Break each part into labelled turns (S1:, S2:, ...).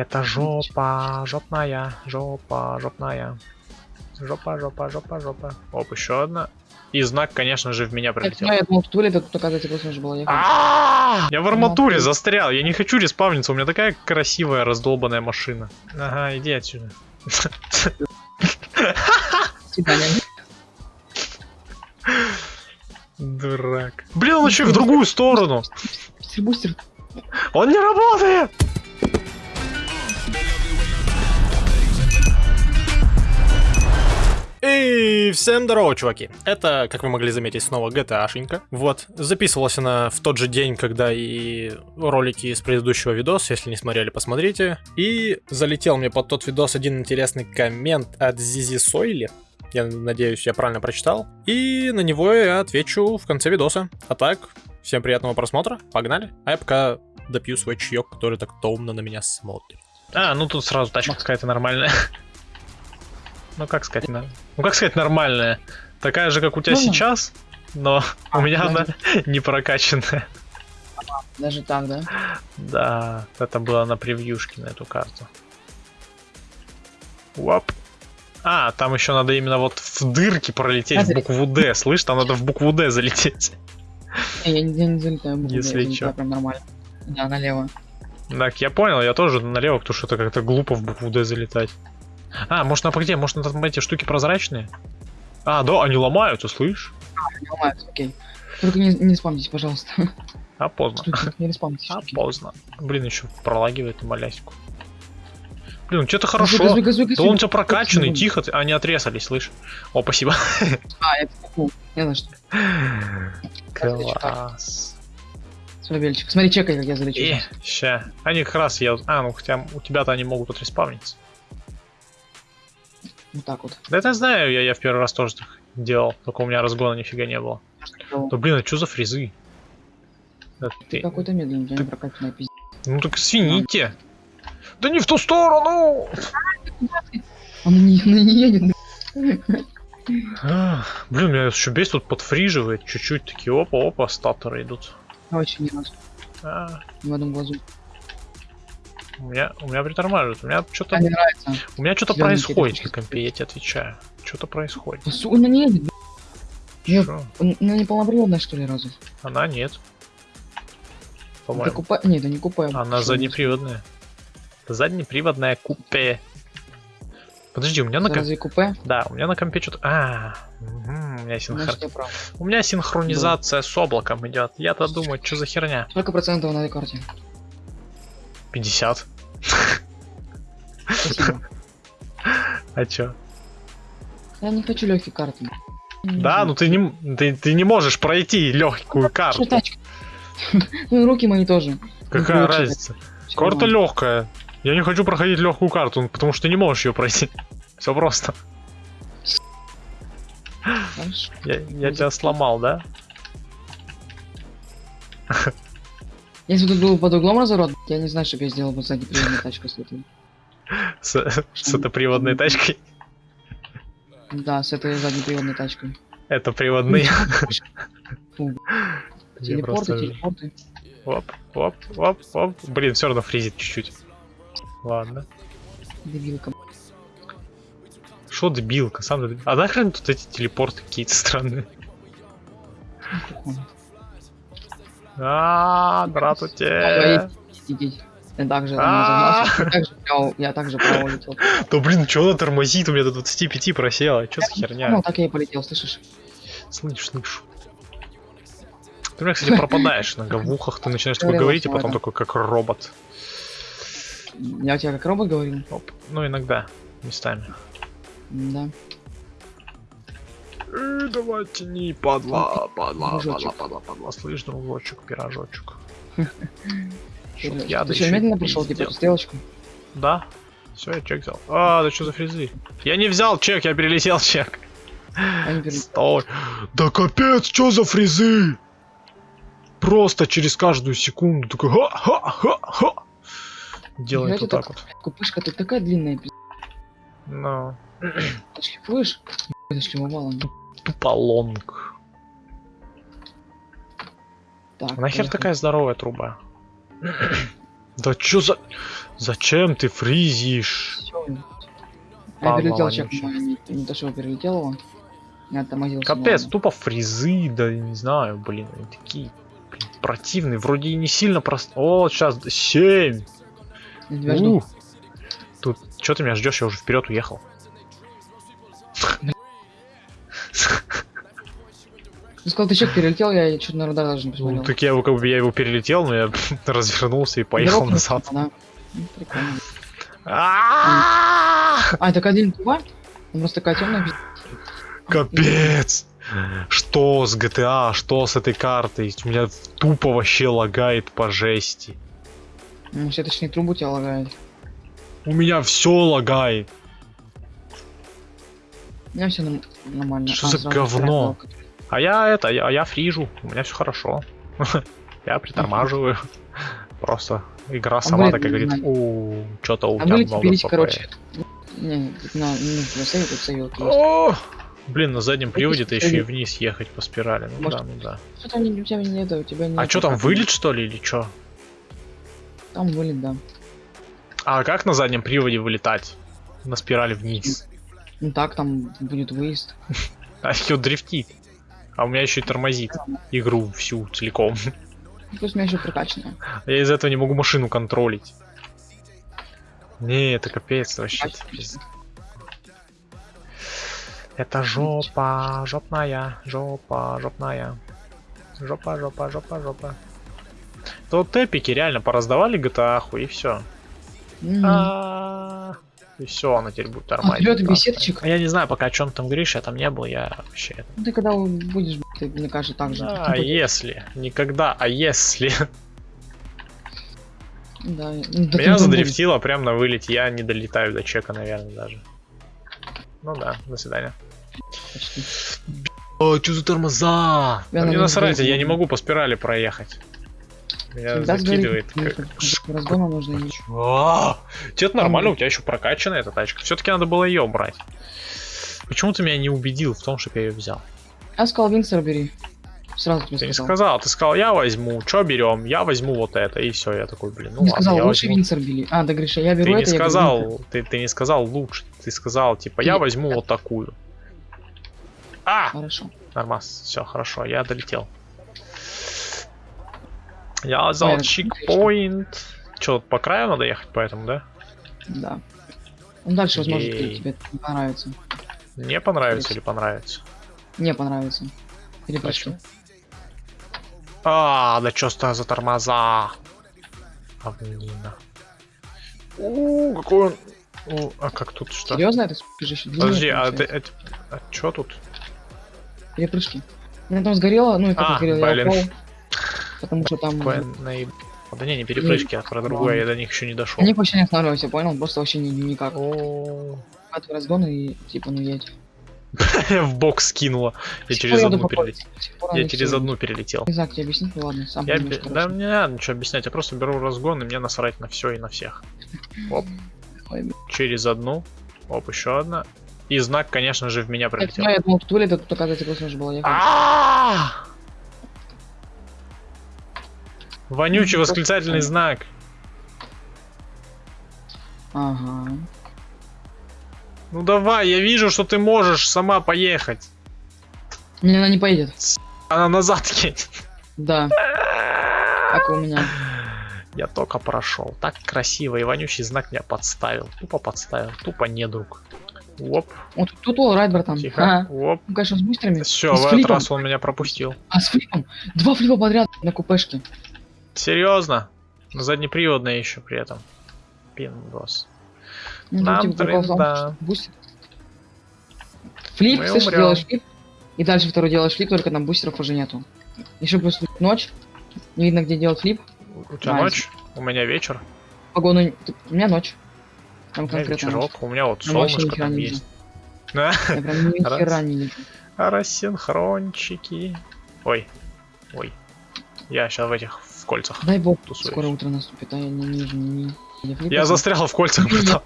S1: Это жопа, жопная, жопа, жопная. Жопа, жопа, жопа, жопа. Оп, еще одна. И знак, конечно же, в меня прилетел.
S2: Я думал, тут вылет, а тут, оказывается, просто было.
S1: А! Я в арматуре застрял. Я не хочу респавниться. У меня такая красивая раздолбанная машина. Ага, иди отсюда. Дурак. Блин, он еще и в другую сторону.
S2: Бустер, бустер.
S1: Он не работает!
S3: Всем здорово, чуваки. Это, как вы могли заметить, снова GTA-шенька. Вот, записывалась она в тот же день, когда и ролики из предыдущего видоса, если не смотрели, посмотрите. И залетел мне под тот видос один интересный коммент от Зизи Сойли. Я надеюсь, я правильно прочитал. И на него я отвечу в конце видоса. А так, всем приятного просмотра, погнали. А я пока допью свой чаек, который так томно на меня смотрит.
S1: А, ну тут сразу тачка какая-то нормальная. Ну как сказать, на- ну как сказать нормальная? Такая же, как у тебя
S2: Ну.
S1: сейчас, но
S2: А,
S1: у меня она не прокачанная.
S2: Даже так, да?
S1: Да, это было на превьюшке на эту карту. Уап. А, там еще надо именно вот в дырки пролететь в
S2: Смотри.
S1: букву Д. Слышь, там надо в букву Д залететь.
S2: Я, я не залетаю. в букву,
S1: Если
S2: я залетаю
S1: чё.
S2: прям нормально. Да, налево.
S1: Так, я понял, я тоже налево, потому что это как-то глупо в букву Д залетать. А, может на где? Может там эти штуки прозрачные? А, да, они ломаются, слышь?
S2: Не ломаются, окей. Только не, не спамьтесь, пожалуйста.
S1: А поздно.
S2: Штуки, Не спамьтесь.
S1: А
S2: штуки.
S1: поздно. Блин, еще пролагивает маляську. Блин, что-то хорошо.
S2: Газуй, газуй, газуй,
S1: Да он у тебя прокачанный, тихо, ты- они отрезались, слышь. О, спасибо.
S2: А, это фу. Не за что.
S1: Класс.
S2: Смотри, чекай, как я залечу.
S1: Ща. Они как раз я... А, ну хотя у тебя-то они могут отреспавниться.
S2: Вот так вот.
S1: Да это знаю, я, я в первый раз тоже так делал. Только у меня разгона нифига не было. Да блин, а что за фрезы? Да
S2: Ты
S1: ты...
S2: какой-то медленный, не прокачанная пиздец.
S1: Ну так свините. Да не в ту сторону!
S2: Он не, он не едет.
S1: Ах, Блин, меня еще бесит, тут подфриживает чуть-чуть, такие опа-опа, статоры идут.
S2: Вообще не раз.
S1: А,
S2: в одном глазу.
S1: У меня, у меня притормаживает, у меня что-то, у меня что-то происходит на компе, я тебе отвечаю. Что-то происходит.
S2: Да су- Он не. Нет.
S1: Чё?
S2: Он, ну, не полноприводная, что ли, разве?
S1: Она нет. По-моему.
S2: купе... Не, это не купе.
S1: Она заднеприводная. Это заднеприводная купе. Подожди, у меня на компе...
S2: Купе?
S1: Да, у меня на компе что-то... А, мгм, у меня, синхр- у меня синхронизация с облаком идет. Я-то думаю, что за херня?
S2: Сколько процентов на этой карте?
S1: 50.
S2: Спасибо.
S1: А чё?
S2: Я не хочу легкие карты.
S1: Да, ну ты не, ты, ты не можешь пройти легкую
S2: Что
S1: карту.
S2: Ну руки мои тоже.
S1: Какая разница? Карта легкая. Я не хочу проходить легкую карту, потому что ты не можешь ее пройти. Все просто. Я, я тебя сломал, да?
S2: Если бы тут был под углом разворот, я не знаю, что бы я сделал бы сзади приводную тачку с этой.
S1: С, с этой приводной тачкой.
S2: Да, с этой заднеприводной тачкой.
S1: Это приводные.
S2: Телепорты, телепорты.
S1: Оп, оп, оп, оп. Блин, все равно фризит чуть-чуть. Ладно.
S2: Дебилка.
S1: Что дебилка, сам. А нахрен тут эти телепорты какие-то странные? А, здравствуйте.
S2: Я также
S1: А.
S2: Я также право улетел.
S1: Да блин, что она тормозит? У меня до 25 просело. Что за
S2: Ну,
S1: херня?
S2: так я и полетел, слышишь?
S1: Слышь, слышу. Ты меня, кстати, пропадаешь иногда в ухах, ты начинаешь такое говорить, и
S2: сама,
S1: потом такой, как робот.
S2: Я у тебя как робот говорил?
S1: Оп. Ну, иногда, местами.
S2: Да.
S1: Э, давай тяни, падла, падла,
S2: Пирожочек.
S1: падла, падла, падла. Слышь, дружочек, пирожочек.
S2: Ты
S1: Чтоб я
S2: что,
S1: ещё
S2: медленно
S1: и
S2: прошел типа стрелочку?
S1: Да. Все, я чек взял. А, да что за фрезы? Я не взял чек, я перелетел чек. Стой. Да капец, что за фрезы? Просто через каждую секунду такой ха-ха-ха-ха. Делает
S2: Знаете,
S1: вот так вот.
S2: Купышка, ты такая длинная, пиздец.
S1: Ну,
S2: Ты шлифуешь? Ты шлифовала.
S1: туполонг.
S2: Так,
S1: А нахер
S2: поехали.
S1: такая здоровая труба? Да чё за... Зачем ты фризишь?
S2: Всё. Я перелетел чек, не, не то, что я перелетел его. Я тормозился.
S1: Капец,
S2: ладно.
S1: тупо фризы, да не знаю, блин, они такие блин, противные, вроде и не сильно просто. О, сейчас 7.
S2: Я тебя жду.
S1: Тут что ты меня ждешь? Я уже вперед уехал.
S2: Ты сказал, ты чек перелетел, я что-то на радар даже не посмотрел.
S1: Ну, так я его как бы я его перелетел, но я развернулся и поехал
S2: Дорога
S1: назад.
S2: Да. Ну, прикольно.
S1: А,
S2: А, так один тупа? Он просто такая темная.
S1: Капец! Что с GTA, что с этой картой? У меня тупо вообще лагает по жести.
S2: Ну, все точнее трубу тебя лагает.
S1: У меня все лагает.
S2: У меня все нормально.
S1: Что
S2: А,
S1: за говно?
S2: вторая
S1: А я это, я, а я фрижу, у меня все хорошо. Я притормаживаю. Просто игра сама
S2: блин,
S1: такая говорит, о, что-то у
S2: А
S1: тебя
S2: вы
S1: много
S2: теперь,
S1: ПП».
S2: короче. Не, на,
S1: Блин, на заднем приводе-то еще и вниз ехать по спирали. Ну
S2: Может,
S1: да, ну да.
S2: Что там не- у тебя не это, у тебя не
S1: А что там, вылет что ли или что?
S2: Там вылет, да.
S1: А как на заднем приводе вылетать? На спирали вниз.
S2: Ну так, там будет выезд.
S1: А ее дрифтит. А у меня еще и тормозит игру всю целиком.
S2: Плюс у меня еще прокачанная.
S1: Я из-за этого не могу машину контролить. Не, это капец вообще. Пиз- Это жопа, жопная, жопа, жопная. Жопа, жопа, жопа, жопа. То вот эпики реально пораздавали GTA и все.
S2: М.
S1: И все, она теперь будет
S2: А
S1: нормально.
S2: вперед беседочек.
S1: Я не знаю, пока о чем там говоришь, я там не был, я вообще.
S2: Ну, Ты когда будешь, ты, мне кажется, так же.
S1: Да, если. Никогда, а если.
S2: Да, ну,
S1: Меня задрифтило прям на вылете, я не долетаю до чека, наверное, даже. Ну да, до свидания.
S2: почти.
S1: О, что за тормоза?
S2: Я
S1: Да мне
S2: на
S1: насрать, я не
S2: могу
S1: по спирали проехать. Меня
S2: Всегда
S1: закидывает.
S2: нужно иметь.
S1: А, Тебе-то нормально, у тебя еще прокачанная эта тачка. Все-таки надо было ее брать. Почему ты меня не убедил в том, чтобы я ее взял?
S2: Я сказал, Винсер бери. Сразу тебе
S1: Ты не
S2: сказал.
S1: сказал, ты сказал, я возьму, что берем, я возьму вот это, и все, я такой, блин, ну
S2: не
S1: ладно,
S2: сказал,
S1: я
S2: лучше
S1: возьму.
S2: Винсер бери. А, да, Гриша, я беру
S1: Ты не
S2: это, беру Винсер.
S1: сказал, ты, ты не сказал лучше, ты сказал, типа, я
S2: Ты-
S1: возьму вот такую. А,
S2: Хорошо.
S1: нормас, все, хорошо, я долетел. Я взял
S2: Ой,
S1: чекпоинт. Че, по краю надо ехать, поэтому, да?
S2: Да. Ну, дальше, возможно,
S1: Ей.
S2: тебе не понравится.
S1: Мне понравится или понравится?
S2: Не понравится. Перепрыжки.
S1: Почему? А, да ста за тормоза? Говнина. У, какой он... У, а как тут что?
S2: Серьезно, это спешишь?
S1: Подожди, а, ты, это, а чё тут?
S2: Перепрыжки. У меня там сгорело, ну и как
S1: А,
S2: сгорело, я
S1: блин.
S2: упал. Потому что там...
S1: Наеб... Да не, не перепрыжки, а про другое, я до них еще не дошел.
S2: На них вообще не останавливайся, понял? Просто вообще ни- никак.
S1: О,
S2: Хватывай разгон и типа ну едь.
S1: В бок скинула. Я через одну перелетел. Я
S2: они
S1: через одну перелетел.
S2: Как тебе объяснить, ну ладно, сам
S1: Я, да мне не надо ничего объяснять, я просто беру разгон и мне насрать на все и на всех. Оп, через одну. Оп, еще одна. И знак, конечно же, в меня
S2: ну, я думал, тут вылет, а тут, оказывается, просто нужно было
S1: Вонючий восклицательный знак.
S2: Ага.
S1: Ну давай, я вижу, что ты можешь сама поехать.
S2: Не, она не поедет.
S1: Она назад едет.
S2: Да, как у меня.
S1: Я только прошел. Так красиво, и вонючий знак меня подставил. Тупо подставил, тупо недруг. Оп,
S2: Вот тут all right, братан.
S1: тихо.
S2: Ага.
S1: Оп.
S2: Ну, конечно, с бустерами.
S1: Все, в этот раз он меня пропустил.
S2: А с флипом? Два флипа подряд на купешке.
S1: Серьезно? Заднеприводная еще при этом. Пиндос.
S2: Ну,
S1: Нам тренда.
S2: Флип,
S1: Мы
S2: слышишь,
S1: умрем.
S2: делаешь флип, и дальше второй делаешь флип, только там бустеров уже нету. Еще плюс ночь, не видно, где делать флип.
S1: У тебя
S2: Nice.
S1: ночь? У меня вечер.
S2: Погоду... У меня ночь. Там
S1: У меня
S2: конкретно ночь.
S1: вечерок. У меня вот солнышко там есть. Да?
S2: Я прям ни
S1: Раз.
S2: хера не вижу.
S1: Рассинхрончики. Ой. Ой. Я сейчас в этих в кольцах.
S2: Дай бог,
S1: Тусуюсь.
S2: скоро утро наступит, а я не вижу ни... ни флипа.
S1: Я застрял в кольцах, братан.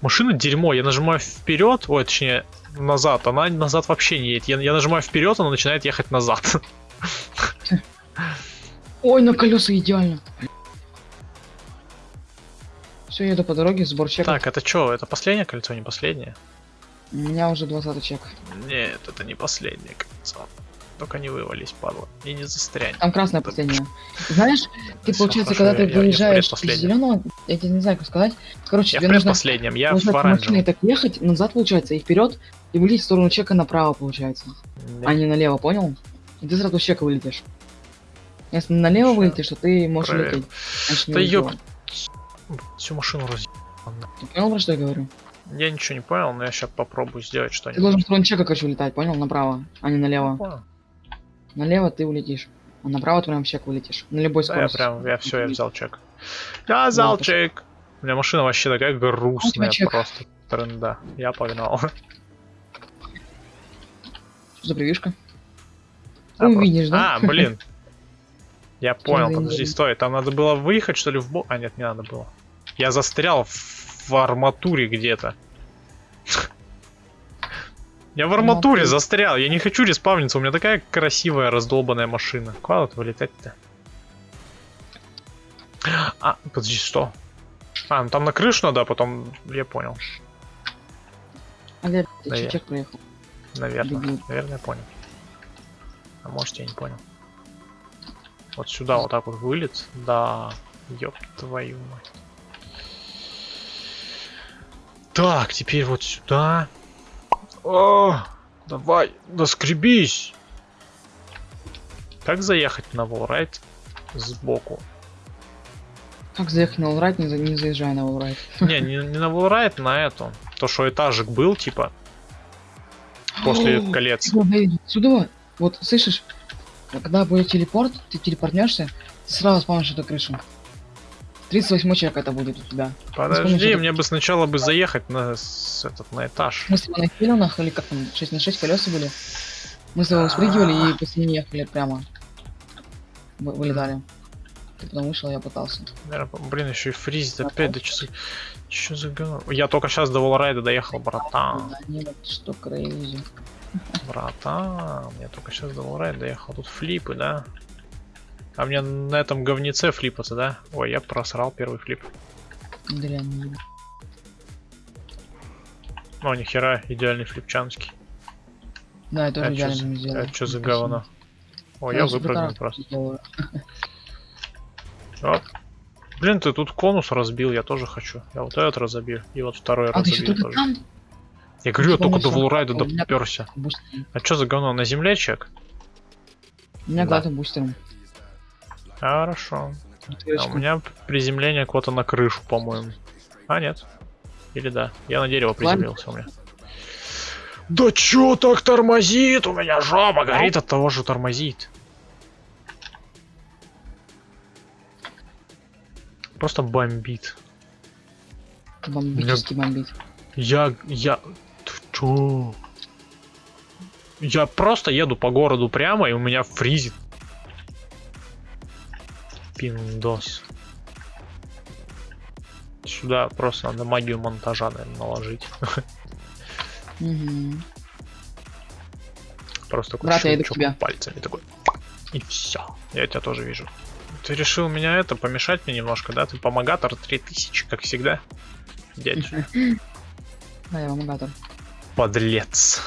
S1: Машина дерьмо, я нажимаю вперед, ой, точнее, назад, она назад вообще не едет. Я, я нажимаю вперед, она начинает ехать назад.
S2: Ой, на колеса идеально. Все, еду по дороге, сбор чеков.
S1: Так, это что? Это последнее кольцо, не последнее?
S2: У меня уже 20 чек.
S1: Нет, это не последнее кольцо. Только не вывались, падла. И не застрянь.
S2: Там красное
S1: Да.
S2: последнее. Знаешь, ты,
S1: Всё,
S2: получается,
S1: хорошо,
S2: когда
S1: я-
S2: ты
S1: я- я в
S2: выезжаешь из зеленого, я тебе не знаю, как сказать. Короче,
S1: Я
S2: тебе нужно
S1: предпоследнем, я
S2: получается,
S1: в оранжевом.
S2: так ехать, назад получается, и вперед, и вылететь в сторону чека направо, получается.
S1: Да.
S2: А не налево, понял? И ты сразу с чека вылетишь. Если налево
S1: Ща.
S2: вылетишь, то ты можешь
S1: Проверим.
S2: лететь. Значит,
S1: Да ёп. Всю машину раз...
S2: Ты понял, про что я говорю?
S1: Я ничего не понял, но я сейчас попробую сделать
S2: Ты
S1: что-нибудь.
S2: должен в сторону чека, короче, улетать, понял? Направо, а не налево.
S1: Понял.
S2: Налево ты улетишь. А направо ты прям чек вылетишь. На любой
S1: Да, я
S2: скорости.
S1: прям, я все, я взял чек. Я взял чек. У меня машина вообще такая грустная, просто тренда. Я погнал.
S2: Что за прививка?
S1: А,
S2: Увидишь,
S1: просто-
S2: да?
S1: А, блин. Я понял, подожди, стой. Там надо было выехать, что ли, в бок? А, нет, не надо было. Я застрял в арматуре где-то. Я в арматуре
S2: Арматуре.
S1: застрял. Я не хочу респавниться. У меня такая красивая раздолбанная машина. Куда тут вылетать-то? А, подожди, что? А, ну там на крышу надо, а потом... Я понял.
S2: Я ты чек проехал.
S1: Наверное.
S2: Дебил.
S1: Наверное, я понял. А может, я не понял. Вот сюда вот так вот вылет. Да. Ёб твою мать. Так, теперь вот сюда. О, давай, доскребись. Как заехать на волрайт сбоку?
S2: Как заехать на лрайт, не, за- не заезжай на лрайт.
S1: Не, не, не на волрайт, на эту. То, что этажик был, типа, после колец.
S2: Сюда, вот, слышишь? Когда будет телепорт, ты телепортнешься, ты сразу спамишь эту крышу. 38 человек это будет у тебя.
S1: Подожди, мне бы сначала бы заехать на, с- этот, на этаж.
S2: Мы с тобой на филинах, или как там, 6 на 6 колеса были. Мы с тобой спрыгивали и после них ехали прямо. Вы- Вылетали. Ты потом вышел, я пытался.
S1: Блин, еще и фризит опять, что за... Чё за говно? Я только сейчас до волрайда доехал, братан.
S2: Да нет, что крейзи.
S1: Братан, я только сейчас до волрайда доехал. Тут флипы, да? А мне на этом говнеце флипаться, да? Ой, я просрал первый флип.
S2: Дрянь.
S1: Ну, нихера, идеальный флипчанский.
S2: Да, я тоже
S1: А чё
S2: идеально
S1: за-
S2: не сделал.
S1: А что за говно? Ой,
S2: Я
S1: я выпрыгнул просто.
S2: делаю.
S1: Оп. Блин, ты тут конус разбил, я тоже хочу. Я вот этот разобью. И вот второй
S2: А
S1: разобью тоже.
S2: там?
S1: Я говорю, я
S2: Типа
S1: только до волрайда доперся. А что за говно? На земле чек?
S2: У меня
S1: Да.
S2: бустером.
S1: Хорошо. А у меня приземление куда-то на крышу, по-моему. А, нет. Или да. Я на дерево
S2: Ладно.
S1: приземлился у меня. Да чё так тормозит? У меня жопа горит от того, что тормозит. Просто бомбит.
S2: Бомбически бомбит.
S1: Я... Я... Ты чё? Я просто еду по городу прямо, и у меня фризит. Пиндос. Сюда просто надо магию монтажа, наверное, наложить.
S2: Мгм.
S1: Просто такой
S2: Брат, я иду к тебе.
S1: пальцами такой. И все. Я тебя тоже вижу. Ты решил меня это помешать мне немножко, да? Ты помогатор 3000, как всегда. Дядь,
S2: Да, я помогатор.
S1: подлец.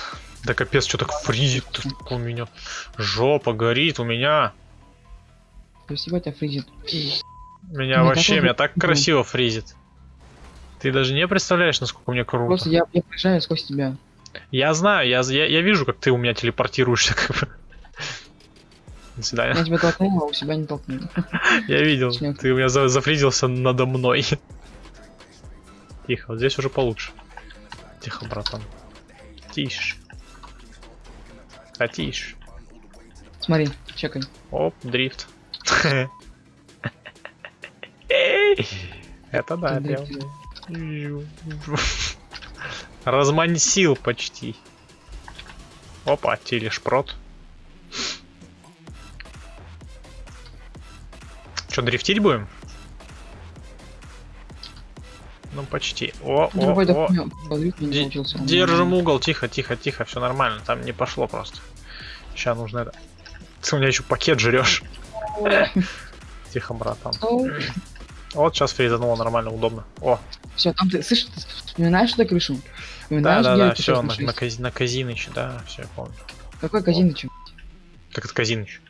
S1: Да капец, что так фризит у меня. Жопа горит у меня.
S2: Спасибо тебя фризит.
S1: Меня
S2: Ну,
S1: вообще,
S2: такой
S1: меня так красиво фризит. Ты даже не представляешь, насколько мне круто.
S2: Просто я, я проезжаю сквозь тебя.
S1: Я знаю, я, я, я вижу, как ты у меня телепортируешься. Как бы. До свидания.
S2: Я тебя толкнул, а у себя не толкнул.
S1: Я видел, ты у меня за- зафризился надо мной. Тихо, вот здесь уже получше. Тихо, братан. Тише. А тише.
S2: Смотри, чекай.
S1: Оп, дрифт. Это да, уже- Размансил почти. Опа, телешпрот. Что, дрифтить будем? Ну, почти. О, о,
S2: Другой
S1: о. Держим угол, тихо, тихо, тихо, все нормально, там не пошло просто. Сейчас нужно это. Ты у меня еще пакет жрешь. Тихо, братан. Вот сейчас фризануло нормально, удобно. О,
S2: все, там ты, слышишь, ты вспоминаешь эту крышу?
S1: да,
S2: Вспоминаешь,
S1: да, да, все, на, на, Кази- на Казиныч, да, все, я помню.
S2: Какой Казиныч?
S1: Как это Казиныч?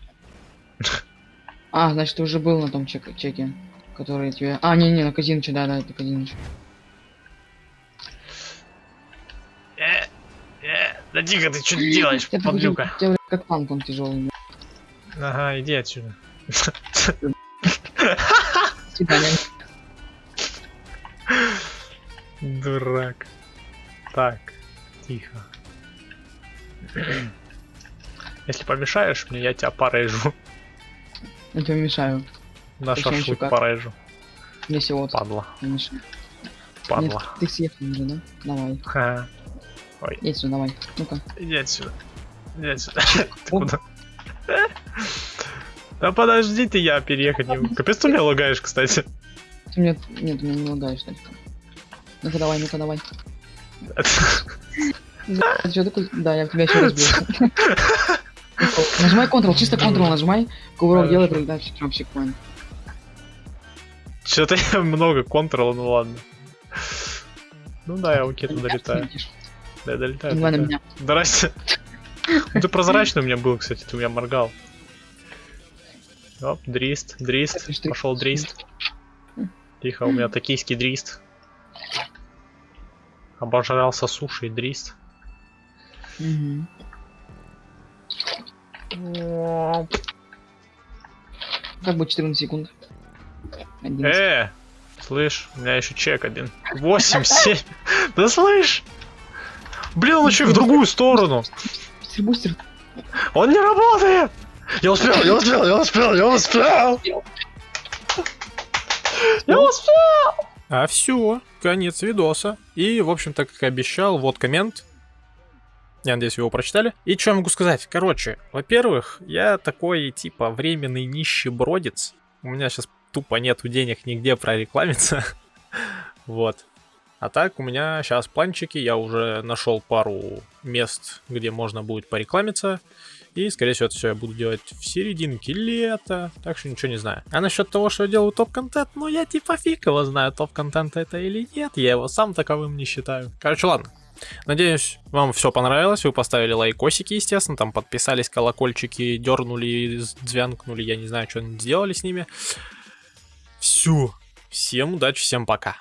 S2: А, значит, ты уже был на том чек- чеке, который тебе... А, не-не, на Казиныче, да-да, это Казиныч.
S1: Э, э, да тихо, ты что делаешь, подлюка?
S2: как танк он тяжелый.
S1: Ага, иди отсюда. Дурак. Так, тихо. Если помешаешь мне, я тебя порежу.
S2: Я тебе мешаю.
S1: На шашлык порежу.
S2: Если вот
S1: Падла,
S2: не
S1: падла.
S2: Нет, ты съехал уже, да? Давай.
S1: Ха.
S2: Едь сюда, давай. Ну-ка.
S1: Иди отсюда. Иди отсюда. Ты куда? Да подожди ты, я переехать не могу. Капец, ты меня лагаешь, кстати.
S2: Ты мне... Нет, ты меня не лагаешь, Тачка. Ну-ка давай, ну-ка давай. Да, я в тебя еще разбил. Нажимай Ctrl, чисто Ctrl нажимай. Кувырок делай, прилетай в чекром чекпоинт.
S1: Что-то я много контрола, ну ладно. Ну да, я окей, туда долетаю. Да, я долетаю.
S2: Меня.
S1: Здрасте. Ты прозрачный у меня был, кстати, ты у меня моргал. Оп, дрист, дрист, пошел дрист. Тихо, у меня токийский дрист. Обожрался суши и дрист.
S2: Как бы 14 секунд. 11.
S1: Э, слышь, у меня еще чек один. 8, 7. Да слышь! Блин, он еще и в другую сторону.
S2: Бустер, бустер.
S1: Он не работает! Я успел, я успел, я успел, я успел! Я успел!
S3: А все, конец видоса. И, в общем-то, как и обещал, вот коммент. Я надеюсь, вы его прочитали. И что я могу сказать? Короче, во-первых, я такой, типа, временный нищебродец. У меня сейчас тупо нету денег нигде прорекламиться. вот. А так, у меня сейчас планчики, я уже нашел пару мест, где можно будет порекламиться. И, скорее всего, это все я буду делать в серединке лета, так что ничего не знаю. А насчет того, что я делаю топ-контент, ну я типа фиг его знаю, топ-контент это или нет, я его сам таковым не считаю. Короче, ладно. Надеюсь, вам все понравилось, вы поставили лайкосики, естественно, там подписались, колокольчики дернули, звянкнули, я не знаю, что сделали с ними. Все. Всем удачи, всем пока.